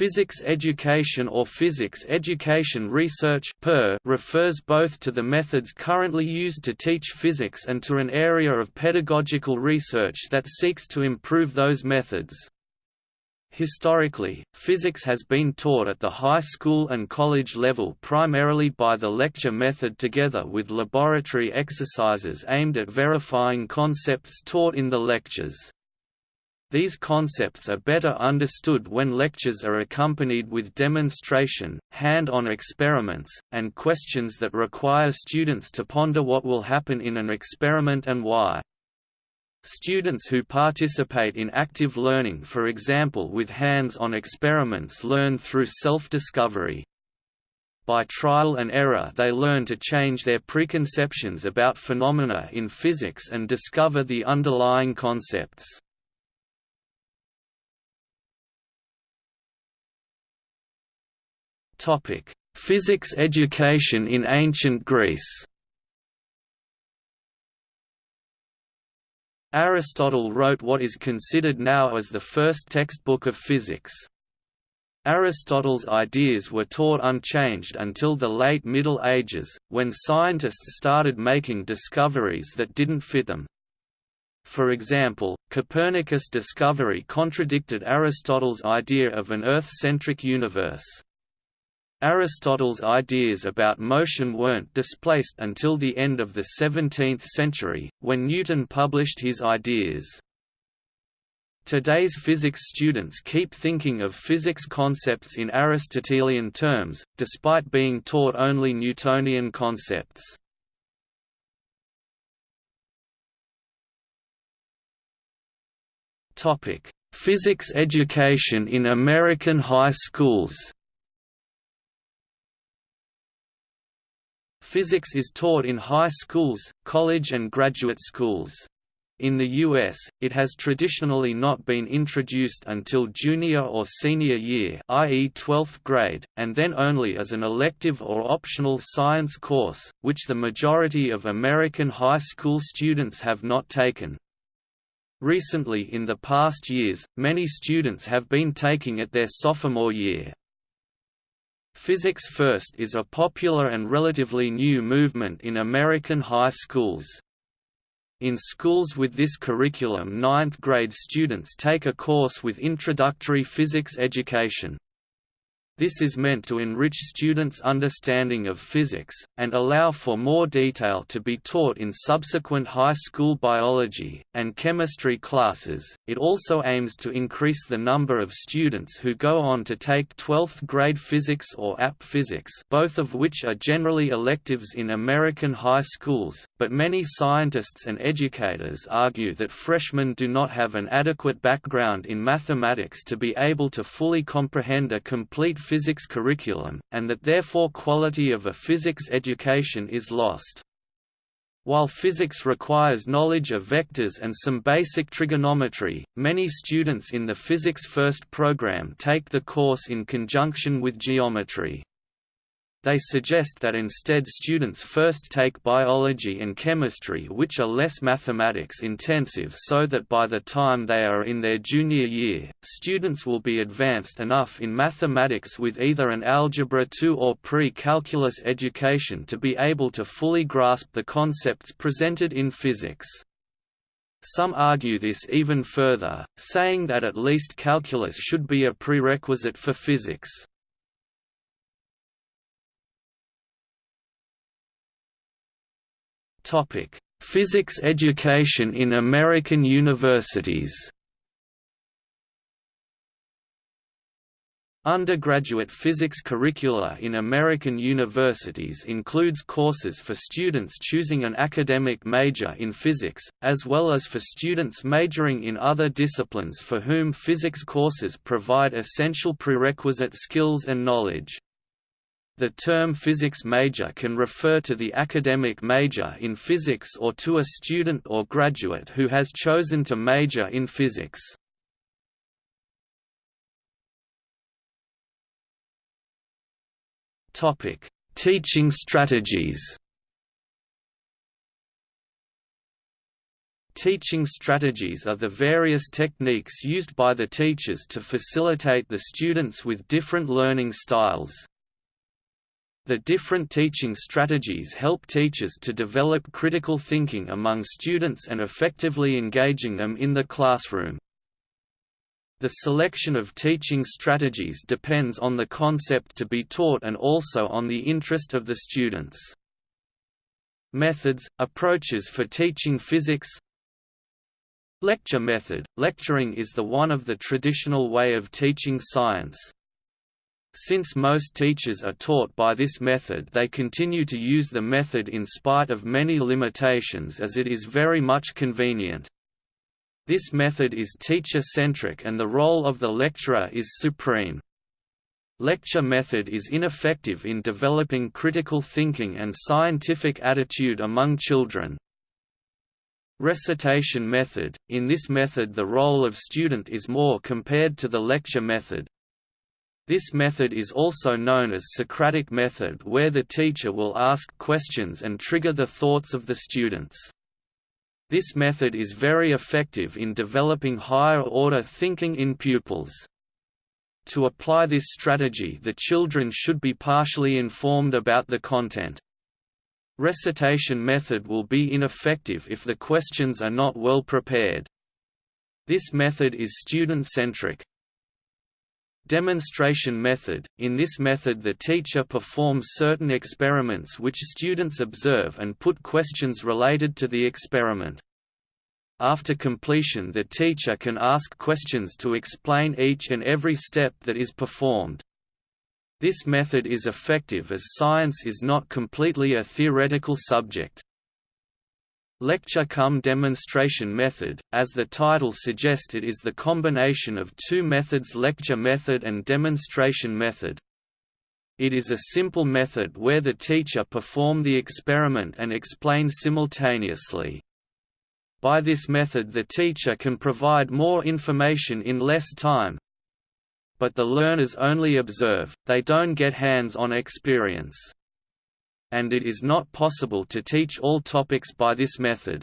Physics education or physics education research refers both to the methods currently used to teach physics and to an area of pedagogical research that seeks to improve those methods. Historically, physics has been taught at the high school and college level primarily by the lecture method together with laboratory exercises aimed at verifying concepts taught in the lectures. These concepts are better understood when lectures are accompanied with demonstration, hand-on experiments, and questions that require students to ponder what will happen in an experiment and why. Students who participate in active learning for example with hands-on experiments learn through self-discovery. By trial and error they learn to change their preconceptions about phenomena in physics and discover the underlying concepts. Topic: Physics education in ancient Greece. Aristotle wrote what is considered now as the first textbook of physics. Aristotle's ideas were taught unchanged until the late Middle Ages, when scientists started making discoveries that didn't fit them. For example, Copernicus' discovery contradicted Aristotle's idea of an Earth-centric universe. Aristotle's ideas about motion weren't displaced until the end of the 17th century, when Newton published his ideas. Today's physics students keep thinking of physics concepts in Aristotelian terms, despite being taught only Newtonian concepts. Physics education in American high schools Physics is taught in high schools, college and graduate schools. In the U.S., it has traditionally not been introduced until junior or senior year i.e. 12th grade, and then only as an elective or optional science course, which the majority of American high school students have not taken. Recently in the past years, many students have been taking it their sophomore year. Physics First is a popular and relatively new movement in American high schools. In schools with this curriculum ninth grade students take a course with introductory physics education. This is meant to enrich students' understanding of physics, and allow for more detail to be taught in subsequent high school biology and chemistry classes. It also aims to increase the number of students who go on to take 12th grade physics or AP physics, both of which are generally electives in American high schools, but many scientists and educators argue that freshmen do not have an adequate background in mathematics to be able to fully comprehend a complete physics curriculum, and that therefore quality of a physics education is lost. While physics requires knowledge of vectors and some basic trigonometry, many students in the Physics First program take the course in conjunction with geometry. They suggest that instead students first take biology and chemistry which are less mathematics intensive so that by the time they are in their junior year, students will be advanced enough in mathematics with either an Algebra 2 or pre-calculus education to be able to fully grasp the concepts presented in physics. Some argue this even further, saying that at least calculus should be a prerequisite for physics. Physics education in American universities. Undergraduate physics curricula in American universities includes courses for students choosing an academic major in physics, as well as for students majoring in other disciplines for whom physics courses provide essential prerequisite skills and knowledge. The term physics major can refer to the academic major in physics or to a student or graduate who has chosen to major in physics. Topic: Teaching strategies Teaching strategies are the various techniques used by the teachers to facilitate the students with different learning styles. The different teaching strategies help teachers to develop critical thinking among students and effectively engaging them in the classroom. The selection of teaching strategies depends on the concept to be taught and also on the interest of the students. Methods, approaches for teaching physics Lecture method – Lecturing is the one of the traditional way of teaching science. Since most teachers are taught by this method they continue to use the method in spite of many limitations as it is very much convenient. This method is teacher-centric and the role of the lecturer is supreme. Lecture method is ineffective in developing critical thinking and scientific attitude among children. Recitation method – In this method the role of student is more compared to the lecture method. This method is also known as Socratic method where the teacher will ask questions and trigger the thoughts of the students. This method is very effective in developing higher-order thinking in pupils. To apply this strategy the children should be partially informed about the content. Recitation method will be ineffective if the questions are not well prepared. This method is student-centric. Demonstration method – In this method the teacher performs certain experiments which students observe and put questions related to the experiment. After completion the teacher can ask questions to explain each and every step that is performed. This method is effective as science is not completely a theoretical subject. Lecture cum demonstration method, as the title suggests it is the combination of two methods lecture method and demonstration method. It is a simple method where the teacher perform the experiment and explain simultaneously. By this method the teacher can provide more information in less time, but the learners only observe, they don't get hands-on experience. And it is not possible to teach all topics by this method.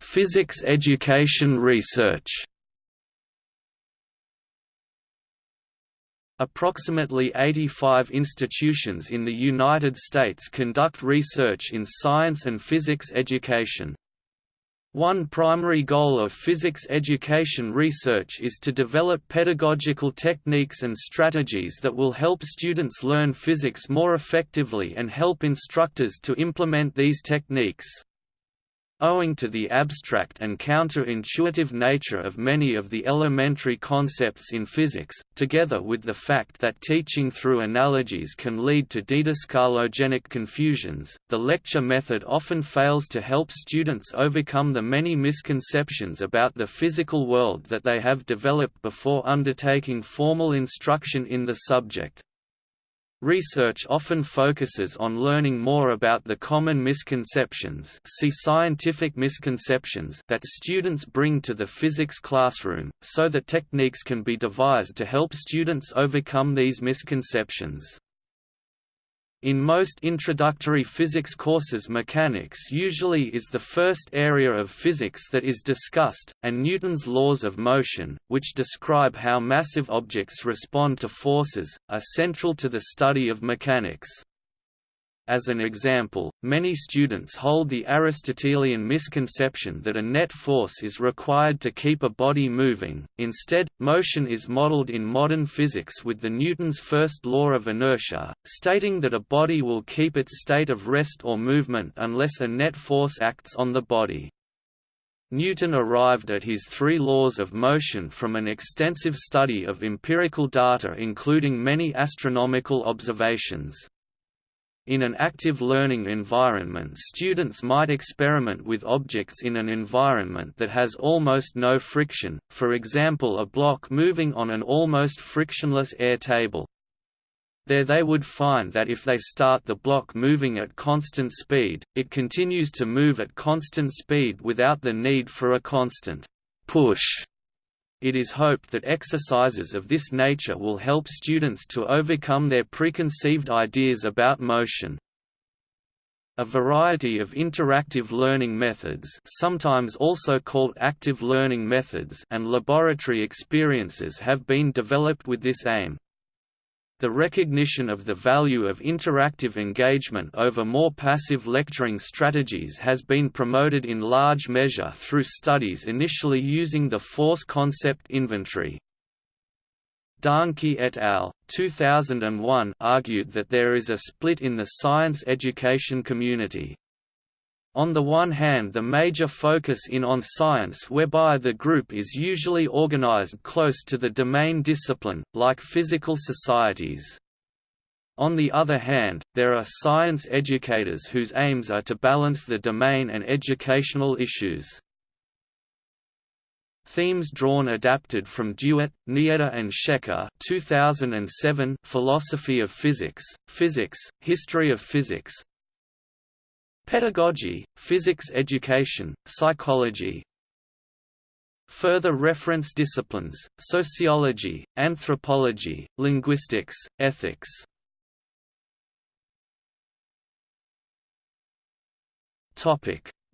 Physics education research Approximately 85 institutions in the United States conduct research in science and physics education. One primary goal of physics education research is to develop pedagogical techniques and strategies that will help students learn physics more effectively and help instructors to implement these techniques. Owing to the abstract and counter-intuitive nature of many of the elementary concepts in physics, together with the fact that teaching through analogies can lead to didascalogenic confusions, the lecture method often fails to help students overcome the many misconceptions about the physical world that they have developed before undertaking formal instruction in the subject. Research often focuses on learning more about the common misconceptions see scientific misconceptions that students bring to the physics classroom, so that techniques can be devised to help students overcome these misconceptions. In most introductory physics courses mechanics usually is the first area of physics that is discussed, and Newton's laws of motion, which describe how massive objects respond to forces, are central to the study of mechanics. As an example, many students hold the Aristotelian misconception that a net force is required to keep a body moving, instead, motion is modeled in modern physics with the Newton's first law of inertia, stating that a body will keep its state of rest or movement unless a net force acts on the body. Newton arrived at his three laws of motion from an extensive study of empirical data including many astronomical observations. In an active learning environment students might experiment with objects in an environment that has almost no friction, for example a block moving on an almost frictionless air table. There they would find that if they start the block moving at constant speed, it continues to move at constant speed without the need for a constant push it is hoped that exercises of this nature will help students to overcome their preconceived ideas about motion. A variety of interactive learning methods sometimes also called active learning methods and laboratory experiences have been developed with this aim. The recognition of the value of interactive engagement over more passive lecturing strategies has been promoted in large measure through studies initially using the force concept inventory, Dahncke et al. 2001 argued that there is a split in the science education community. On the one hand the major focus in on science whereby the group is usually organized close to the domain discipline, like physical societies. On the other hand, there are science educators whose aims are to balance the domain and educational issues. Themes drawn adapted from Duit, Nieta and Schecker 2007 Philosophy of Physics, Physics, History of Physics Pedagogy, Physics Education, Psychology. Further reference disciplines, Sociology, Anthropology, Linguistics, Ethics.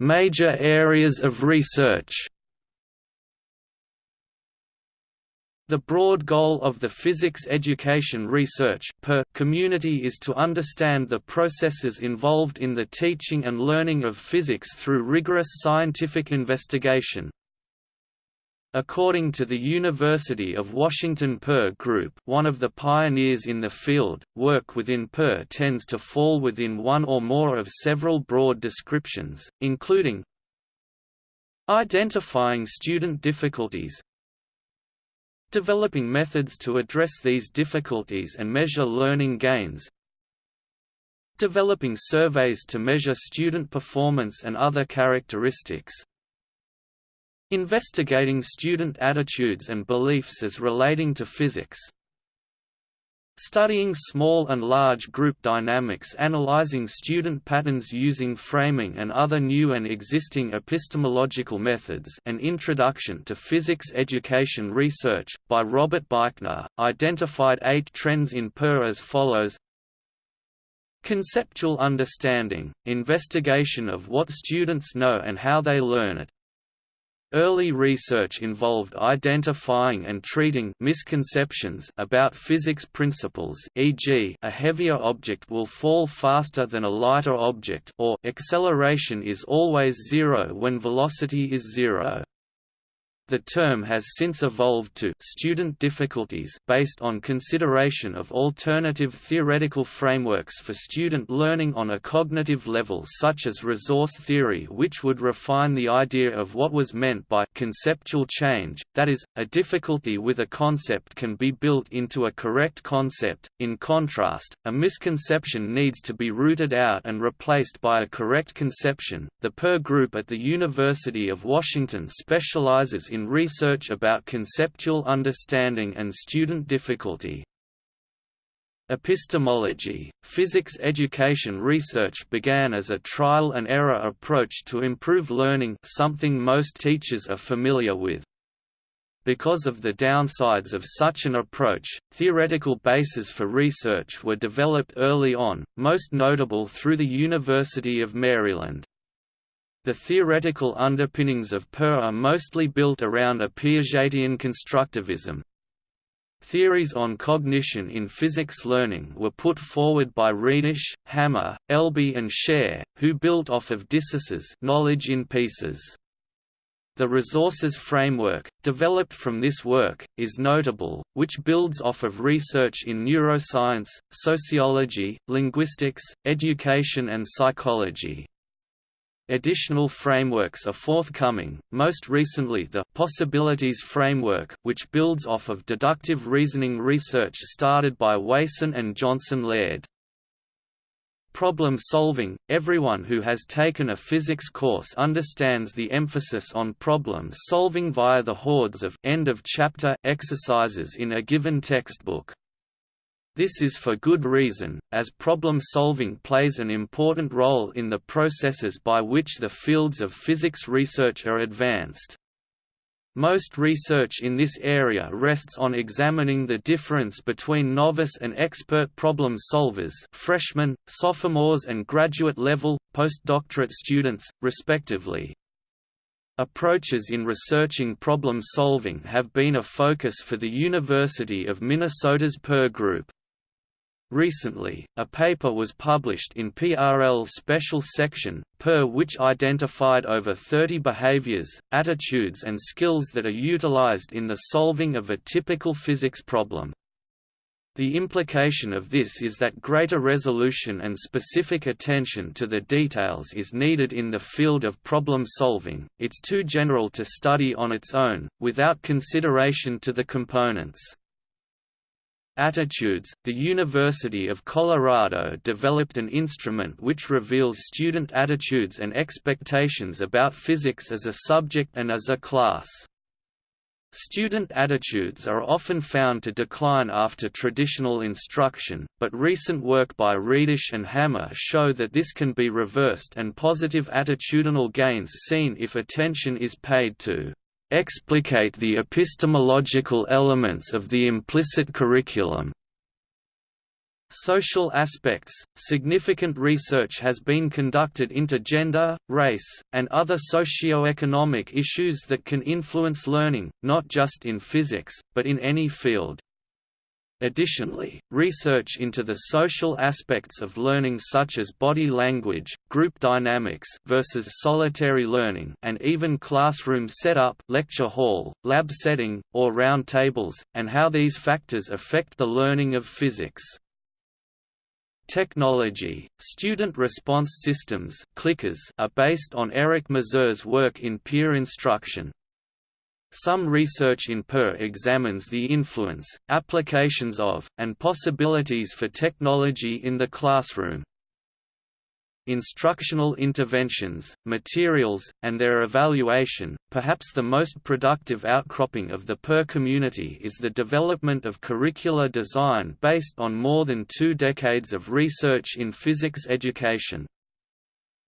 Major areas of research The broad goal of the physics education research per community is to understand the processes involved in the teaching and learning of physics through rigorous scientific investigation. According to the University of Washington PER Group one of the pioneers in the field, work within PER tends to fall within one or more of several broad descriptions, including Identifying student difficulties, Developing methods to address these difficulties and measure learning gains Developing surveys to measure student performance and other characteristics Investigating student attitudes and beliefs as relating to physics Studying small and large group dynamics analyzing student patterns using framing and other new and existing epistemological methods An Introduction to Physics Education Research, by Robert Beichner, identified eight trends in PER as follows. Conceptual understanding, investigation of what students know and how they learn it, Early research involved identifying and treating misconceptions about physics principles e.g. a heavier object will fall faster than a lighter object or acceleration is always zero when velocity is zero. The term has since evolved to student difficulties based on consideration of alternative theoretical frameworks for student learning on a cognitive level such as resource theory which would refine the idea of what was meant by conceptual change, that is, a difficulty with a concept can be built into a correct concept. In contrast, a misconception needs to be rooted out and replaced by a correct conception. The PER group at the University of Washington specializes in in research about conceptual understanding and student difficulty. Epistemology, physics education research began as a trial-and-error approach to improve learning something most teachers are familiar with. Because of the downsides of such an approach, theoretical bases for research were developed early on, most notable through the University of Maryland. The theoretical underpinnings of PER are mostly built around a Piagetian constructivism. Theories on cognition in physics learning were put forward by Redish, Hammer, Elby and Scherr, who built off of diSessa's knowledge in pieces. The resources framework, developed from this work, is notable, which builds off of research in neuroscience, sociology, linguistics, education and psychology. Additional frameworks are forthcoming, most recently the Possibilities Framework, which builds off of deductive reasoning research started by Wason and Johnson Laird. Problem solving – Everyone who has taken a physics course understands the emphasis on problem solving via the hordes of end of chapter exercises in a given textbook. This is for good reason, as problem-solving plays an important role in the processes by which the fields of physics research are advanced. Most research in this area rests on examining the difference between novice and expert problem solvers freshmen, sophomores and graduate-level, postdoctorate students, respectively. Approaches in researching problem solving have been a focus for the University of Minnesota's PER Group. Recently, a paper was published in PRL's special section, PER which identified over 30 behaviors, attitudes and skills that are utilized in the solving of a typical physics problem. The implication of this is that greater resolution and specific attention to the details is needed in the field of problem solving, it's too general to study on its own, without consideration to the components. Attitudes The University of Colorado developed an instrument which reveals student attitudes and expectations about physics as a subject and as a class. Student attitudes are often found to decline after traditional instruction, but recent work by Redish and Hammer show that this can be reversed and positive attitudinal gains seen if attention is paid to explicate the epistemological elements of the implicit curriculum. Social aspects – Significant research has been conducted into gender, race, and other socio-economic issues that can influence learning, not just in physics, but in any field. Additionally, research into the social aspects of learning such as body language, group dynamics versus solitary learning and even classroom setup lecture hall, lab setting, or round tables, and how these factors affect the learning of physics. Technology, student response systems clickers are based on Eric Mazur's work in peer instruction. Some research in PER examines the influence, applications of, and possibilities for technology in the classroom. Instructional interventions, materials, and their evaluation, perhaps the most productive outcropping of the PER community is the development of curricular design based on more than two decades of research in physics education.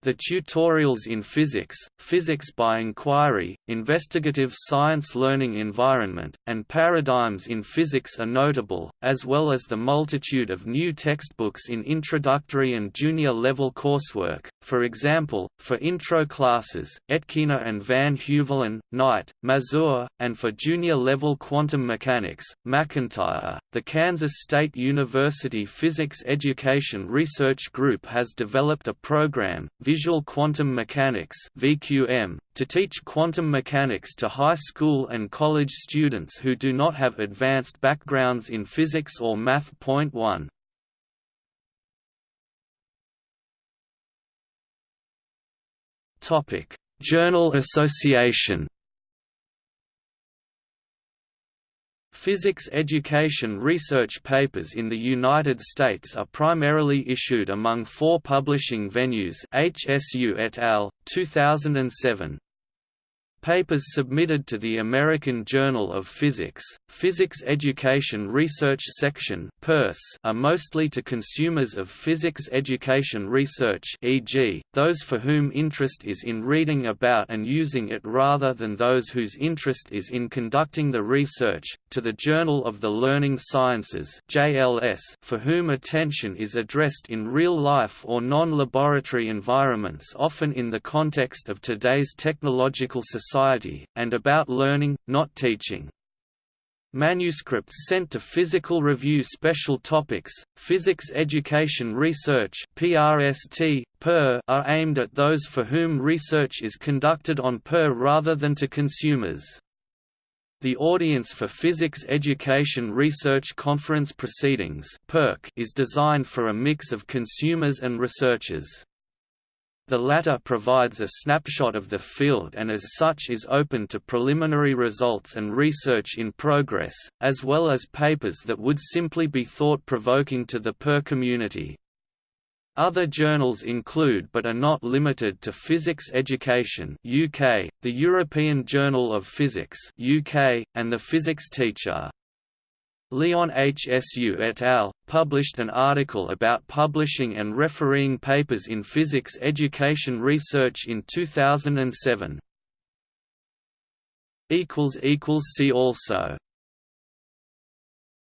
The tutorials in physics, physics by inquiry, investigative science learning environment, and paradigms in physics are notable, as well as the multitude of new textbooks in introductory and junior level coursework, for example, for intro classes, Etkina and Van Heuvelen, Knight, Mazur, and for junior level quantum mechanics, McIntyre. The Kansas State University Physics Education Research Group has developed a program, Visual Quantum Mechanics (VQM) to teach quantum mechanics to high school and college students who do not have advanced backgrounds in physics or math. 1 Topic: Journal Association Physics education research papers in the United States are primarily issued among four publishing venues HSU et al., 2007. Papers submitted to the American Journal of Physics, Physics Education Research Section are mostly to consumers of physics education research e.g., those for whom interest is in reading about and using it rather than those whose interest is in conducting the research, to the Journal of the Learning Sciences for whom attention is addressed in real-life or non-laboratory environments often in the context of today's technological society society, and about learning, not teaching. Manuscripts sent to Physical Review Special Topics, Physics Education Research PRST, PER are aimed at those for whom research is conducted on PER rather than to consumers. The audience for Physics Education Research Conference Proceedings is designed for a mix of consumers and researchers. The latter provides a snapshot of the field and as such is open to preliminary results and research in progress, as well as papers that would simply be thought-provoking to the PER community. Other journals include but are not limited to Physics Education UK, the European Journal of Physics UK, and the Physics Teacher. Leon HSU et al. published an article about publishing and refereeing papers in physics education research in 2007. See also